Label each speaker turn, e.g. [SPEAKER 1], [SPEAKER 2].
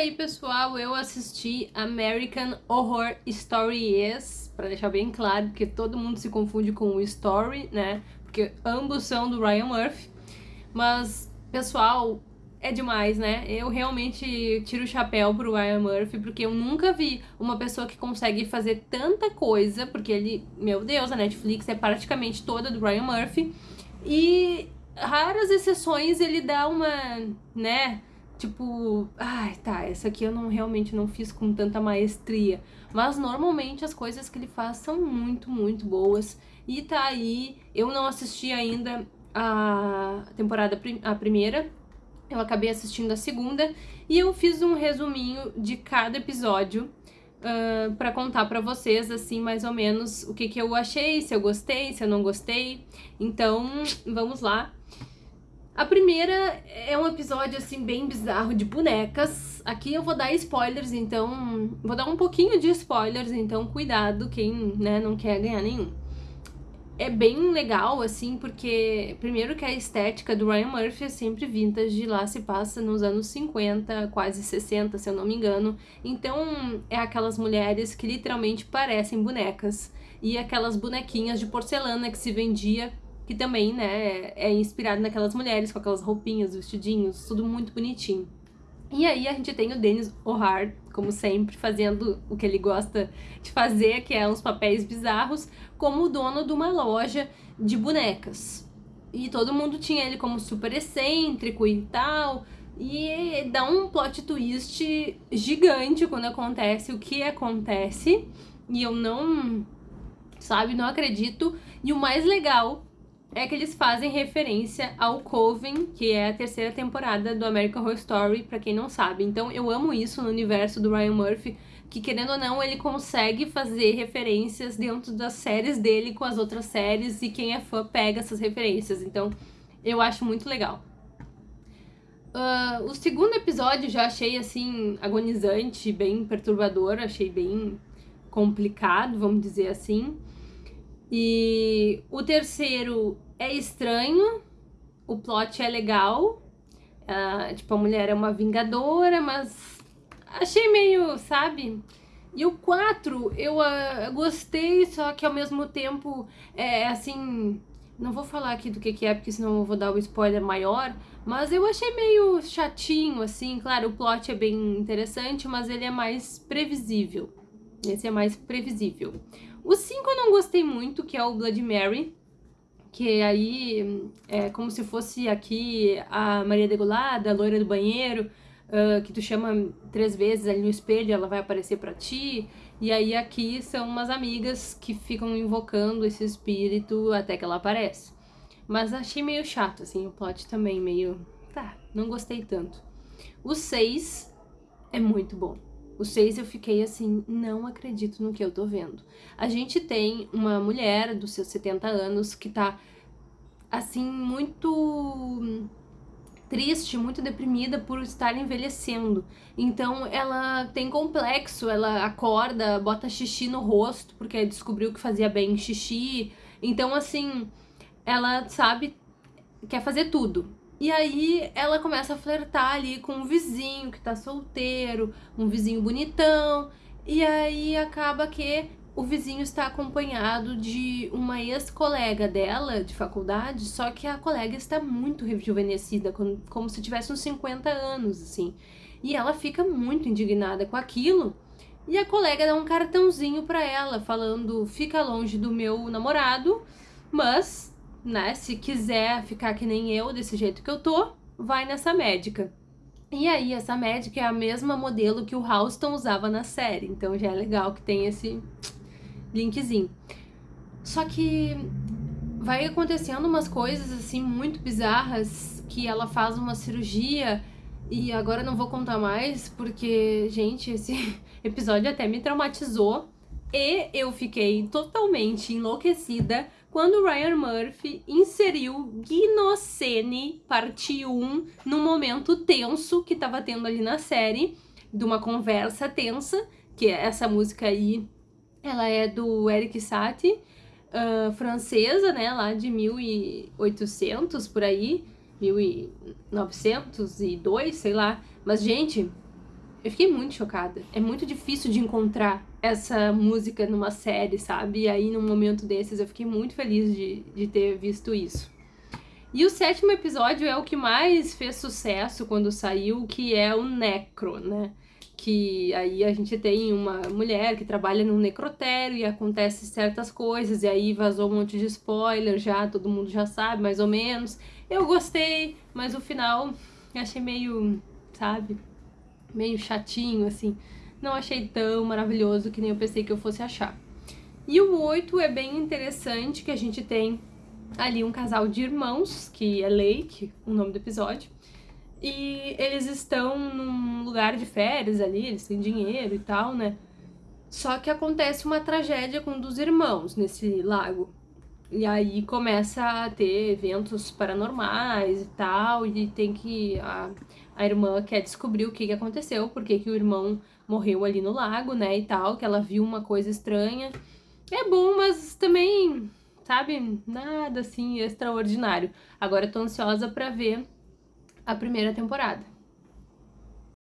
[SPEAKER 1] aí, pessoal, eu assisti American Horror Stories, para deixar bem claro, porque todo mundo se confunde com o Story, né? Porque ambos são do Ryan Murphy. Mas, pessoal, é demais, né? Eu realmente tiro o chapéu pro Ryan Murphy, porque eu nunca vi uma pessoa que consegue fazer tanta coisa, porque ele, meu Deus, a Netflix é praticamente toda do Ryan Murphy. E raras exceções ele dá uma, né, tipo, ai, tá, essa aqui eu não realmente não fiz com tanta maestria. Mas normalmente as coisas que ele faz são muito, muito boas. E tá aí, eu não assisti ainda a temporada a primeira, eu acabei assistindo a segunda e eu fiz um resuminho de cada episódio uh, para contar para vocês, assim, mais ou menos o que, que eu achei, se eu gostei, se eu não gostei. Então, vamos lá. A primeira é um episódio, assim, bem bizarro de bonecas. Aqui eu vou dar spoilers, então... Vou dar um pouquinho de spoilers, então cuidado quem, né, não quer ganhar nenhum é bem legal, assim, porque primeiro que a estética do Ryan Murphy é sempre vintage, lá se passa nos anos 50, quase 60, se eu não me engano. Então, é aquelas mulheres que literalmente parecem bonecas. E aquelas bonequinhas de porcelana que se vendia, que também, né, é inspirado naquelas mulheres com aquelas roupinhas, vestidinhos, tudo muito bonitinho. E aí a gente tem o Dennis O'Hare, como sempre, fazendo o que ele gosta de fazer, que é uns papéis bizarros, como o dono de uma loja de bonecas. E todo mundo tinha ele como super excêntrico e tal, e dá um plot twist gigante quando acontece o que acontece, e eu não, sabe, não acredito. E o mais legal é que eles fazem referência ao Coven, que é a terceira temporada do American Horror Story, para quem não sabe. Então eu amo isso no universo do Ryan Murphy, que querendo ou não, ele consegue fazer referências dentro das séries dele com as outras séries, e quem é fã pega essas referências. Então eu acho muito legal. Uh, o segundo episódio já achei, assim, agonizante, bem perturbador, achei bem complicado, vamos dizer assim. E o terceiro é estranho, o plot é legal, uh, tipo, a mulher é uma vingadora, mas achei meio, sabe? E o 4, eu uh, gostei, só que ao mesmo tempo, é assim, não vou falar aqui do que, que é, porque senão eu vou dar o um spoiler maior, mas eu achei meio chatinho, assim, claro, o plot é bem interessante, mas ele é mais previsível. Esse é mais previsível. O 5 eu não gostei muito, que é o Blood Mary, que aí é como se fosse aqui a Maria Degolada, a loira do banheiro, uh, que tu chama três vezes ali no espelho, ela vai aparecer pra ti. E aí aqui são umas amigas que ficam invocando esse espírito até que ela aparece. Mas achei meio chato, assim, o plot também meio... Tá, não gostei tanto. O 6 é muito bom. O 6 eu fiquei assim, não acredito no que eu tô vendo. A gente tem uma mulher dos seus 70 anos que tá, assim, muito triste, muito deprimida por estar envelhecendo. Então ela tem complexo, ela acorda, bota xixi no rosto, porque descobriu que fazia bem xixi. Então, assim, ela sabe, quer fazer tudo. E aí ela começa a flertar ali com um vizinho que tá solteiro, um vizinho bonitão, e aí acaba que o vizinho está acompanhado de uma ex-colega dela de faculdade, só que a colega está muito rejuvenescida, como se tivesse uns 50 anos, assim. E ela fica muito indignada com aquilo, e a colega dá um cartãozinho para ela, falando, fica longe do meu namorado, mas né? Se quiser ficar que nem eu, desse jeito que eu tô, vai nessa médica. E aí, essa médica é a mesma modelo que o Houston usava na série, então já é legal que tem esse linkzinho. Só que vai acontecendo umas coisas assim muito bizarras que ela faz uma cirurgia e agora não vou contar mais porque, gente, esse episódio até me traumatizou e eu fiquei totalmente enlouquecida quando Ryan Murphy inseriu Gnocene, parte 1, no momento tenso que tava tendo ali na série, de uma conversa tensa, que essa música aí, ela é do Eric Satie, uh, francesa, né, lá de 1800, por aí, 1902, sei lá. Mas, gente, Eu fiquei muito chocada. É muito difícil de encontrar essa música numa série, sabe? E aí, num momento desses, eu fiquei muito feliz de, de ter visto isso. E o sétimo episódio é o que mais fez sucesso quando saiu, que é o Necro, né? Que aí a gente tem uma mulher que trabalha num necrotério e acontece certas coisas, e aí vazou um monte de spoiler já, todo mundo já sabe mais ou menos. Eu gostei, mas o final achei meio, sabe, meio chatinho, assim. Não achei tão maravilhoso que nem eu pensei que eu fosse achar. E o 8 é bem interessante, que a gente tem ali um casal de irmãos, que é Lake, o nome do episódio, e eles estão num lugar de férias ali, eles têm dinheiro e tal, né? Só que acontece uma tragédia com um dos irmãos nesse lago. E aí começa a ter eventos paranormais e tal, e tem que... A, a irmã quer descobrir o que, que aconteceu, porque que o irmão morreu ali no lago, né, e tal, que ela viu uma coisa estranha. É bom, mas também, sabe, nada assim extraordinário. Agora eu tô ansiosa pra ver a primeira temporada.